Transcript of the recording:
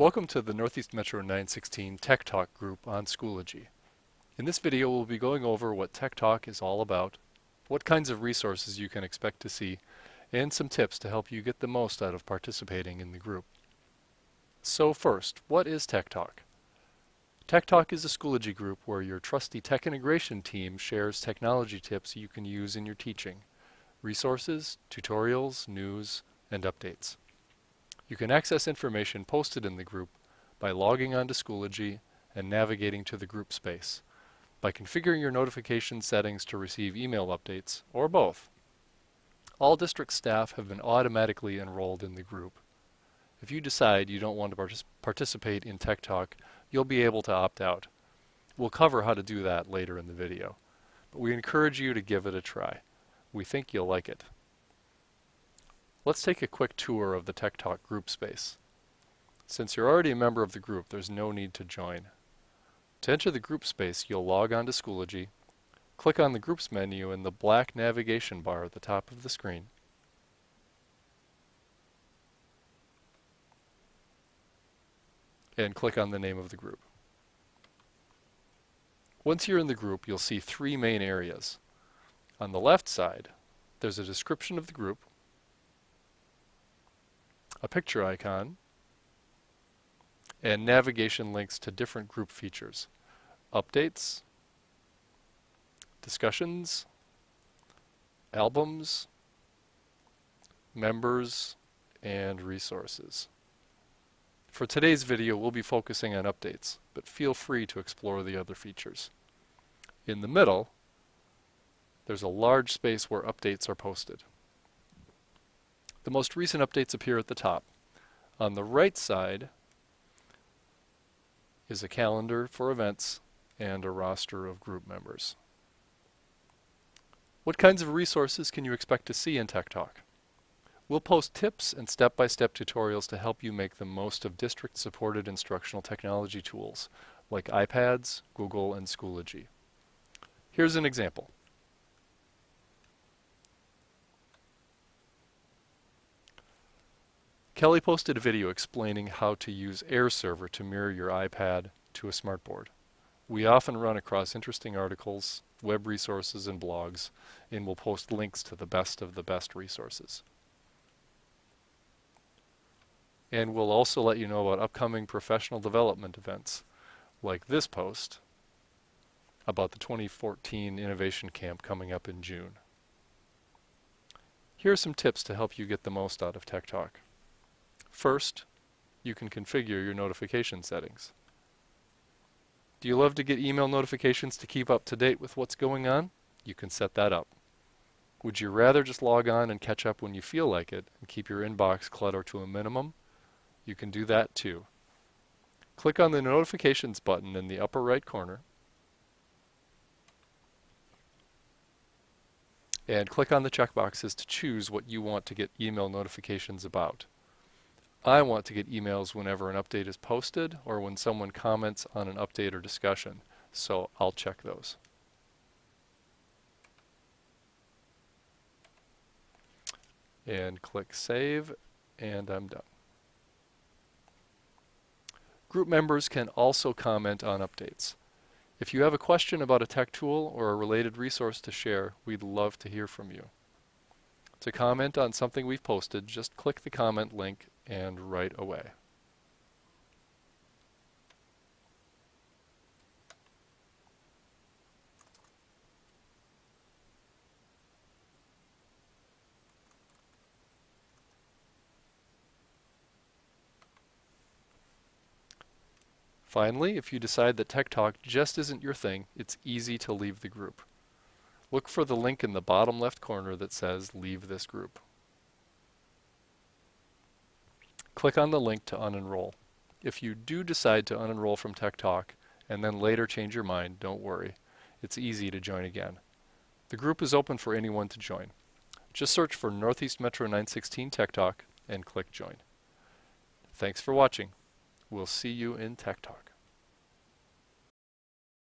Welcome to the Northeast Metro 916 Tech Talk group on Schoology. In this video we'll be going over what Tech Talk is all about, what kinds of resources you can expect to see, and some tips to help you get the most out of participating in the group. So first, what is Tech Talk? Tech Talk is a Schoology group where your trusty tech integration team shares technology tips you can use in your teaching, resources, tutorials, news, and updates. You can access information posted in the group by logging on to Schoology and navigating to the group space, by configuring your notification settings to receive email updates, or both. All district staff have been automatically enrolled in the group. If you decide you don't want to partic participate in Tech Talk, you'll be able to opt out. We'll cover how to do that later in the video, but we encourage you to give it a try. We think you'll like it. Let's take a quick tour of the Tech Talk group space. Since you're already a member of the group, there's no need to join. To enter the group space, you'll log on to Schoology, click on the Groups menu in the black navigation bar at the top of the screen, and click on the name of the group. Once you're in the group, you'll see three main areas. On the left side, there's a description of the group, a picture icon, and navigation links to different group features, updates, discussions, albums, members, and resources. For today's video, we'll be focusing on updates, but feel free to explore the other features. In the middle, there's a large space where updates are posted. The most recent updates appear at the top. On the right side is a calendar for events and a roster of group members. What kinds of resources can you expect to see in Tech Talk? We'll post tips and step-by-step -step tutorials to help you make the most of district-supported instructional technology tools like iPads, Google, and Schoology. Here's an example. Kelly posted a video explaining how to use AirServer to mirror your iPad to a smartboard. We often run across interesting articles, web resources, and blogs, and we'll post links to the best of the best resources. And we'll also let you know about upcoming professional development events, like this post about the 2014 Innovation Camp coming up in June. Here are some tips to help you get the most out of Tech Talk. First, you can configure your notification settings. Do you love to get email notifications to keep up to date with what's going on? You can set that up. Would you rather just log on and catch up when you feel like it and keep your inbox clutter to a minimum? You can do that too. Click on the notifications button in the upper right corner and click on the checkboxes to choose what you want to get email notifications about. I want to get emails whenever an update is posted or when someone comments on an update or discussion, so I'll check those. And click Save, and I'm done. Group members can also comment on updates. If you have a question about a tech tool or a related resource to share, we'd love to hear from you. To comment on something we've posted, just click the comment link and right away. Finally, if you decide that Tech Talk just isn't your thing, it's easy to leave the group. Look for the link in the bottom left corner that says Leave this group. Click on the link to unenroll. If you do decide to unenroll from Tech Talk and then later change your mind, don't worry. It's easy to join again. The group is open for anyone to join. Just search for Northeast Metro 916 Tech Talk and click Join. Thanks for watching. We'll see you in Tech Talk.